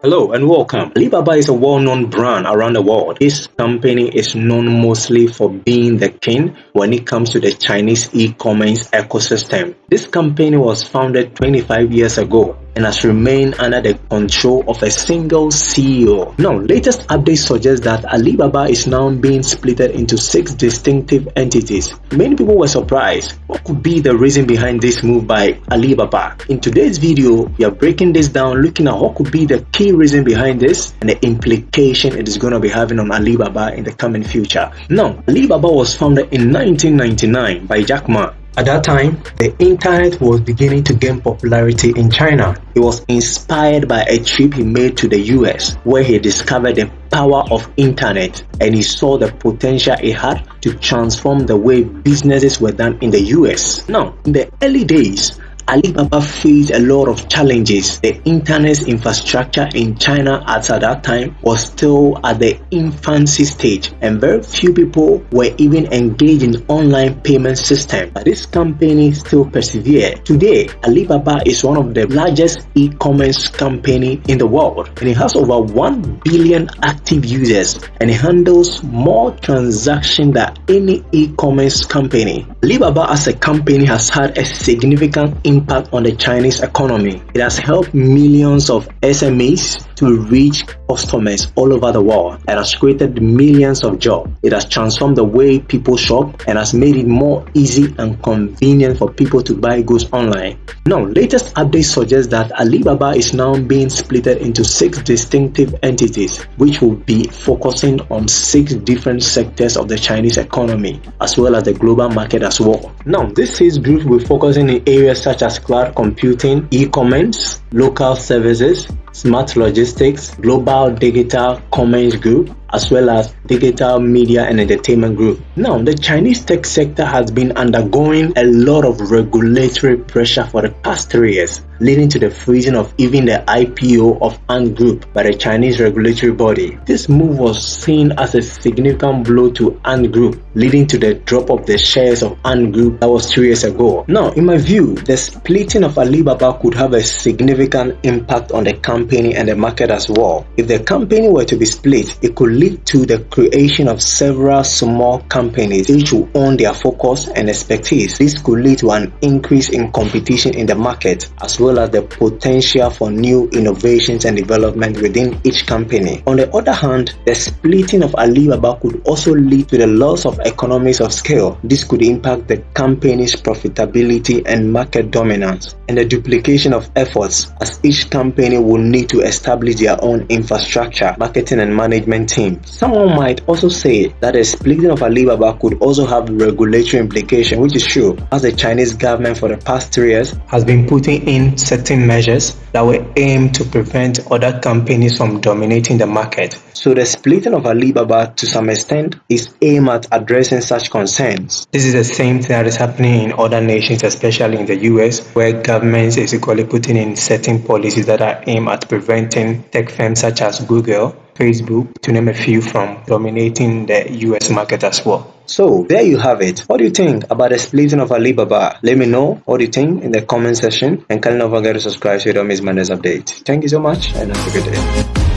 Hello and welcome. Alibaba is a well-known brand around the world. This company is known mostly for being the king when it comes to the Chinese e-commerce ecosystem. This company was founded 25 years ago and has remained under the control of a single CEO. Now, latest updates suggest that Alibaba is now being split into six distinctive entities. Many people were surprised. What could be the reason behind this move by Alibaba? In today's video, we are breaking this down, looking at what could be the key reason behind this and the implication it is going to be having on Alibaba in the coming future. Now, Alibaba was founded in 1999 by Jack Ma at that time, the internet was beginning to gain popularity in China. He was inspired by a trip he made to the US where he discovered the power of internet and he saw the potential it had to transform the way businesses were done in the US. Now, in the early days, Alibaba faced a lot of challenges. The internet infrastructure in China at that time was still at the infancy stage and very few people were even engaged in online payment system. But this company still persevered. Today, Alibaba is one of the largest e-commerce company in the world and it has over 1 billion active users and it handles more transactions than any e-commerce company. Alibaba as a company has had a significant impact impact on the Chinese economy. It has helped millions of SMEs to reach customers all over the world. It has created millions of jobs. It has transformed the way people shop and has made it more easy and convenient for people to buy goods online. Now, latest updates suggest that Alibaba is now being split into six distinctive entities, which will be focusing on six different sectors of the Chinese economy, as well as the global market as well. Now, this six groups will focus in areas such as cloud computing, e-commerce, local services, smart logistics, global digital commerce group, as well as digital media and entertainment group. Now, the Chinese tech sector has been undergoing a lot of regulatory pressure for the past three years, leading to the freezing of even the IPO of Ant Group by the Chinese regulatory body. This move was seen as a significant blow to Ant Group, leading to the drop of the shares of Ant Group that was three years ago. Now, in my view, the splitting of Alibaba could have a significant impact on the company and the market as well. If the company were to be split, it could lead to the creation of several small companies each will own their focus and expertise. This could lead to an increase in competition in the market as well as the potential for new innovations and development within each company. On the other hand, the splitting of Alibaba could also lead to the loss of economies of scale. This could impact the company's profitability and market dominance and the duplication of efforts as each company will need to establish their own infrastructure, marketing and management team. Someone might also say that the splitting of Alibaba could also have regulatory implication, which is true, as the Chinese government for the past three years has been putting in certain measures that will aim to prevent other companies from dominating the market. So the splitting of Alibaba to some extent is aimed at addressing such concerns. This is the same thing that is happening in other nations, especially in the US, where governments is equally putting in certain policies that are aimed at preventing tech firms such as Google Facebook, to name a few, from dominating the US market as well. So there you have it. What do you think about the splitting of Alibaba? Let me know what you think in the comment section and kindly don't forget to subscribe so you don't miss my next update. Thank you so much and have a good day.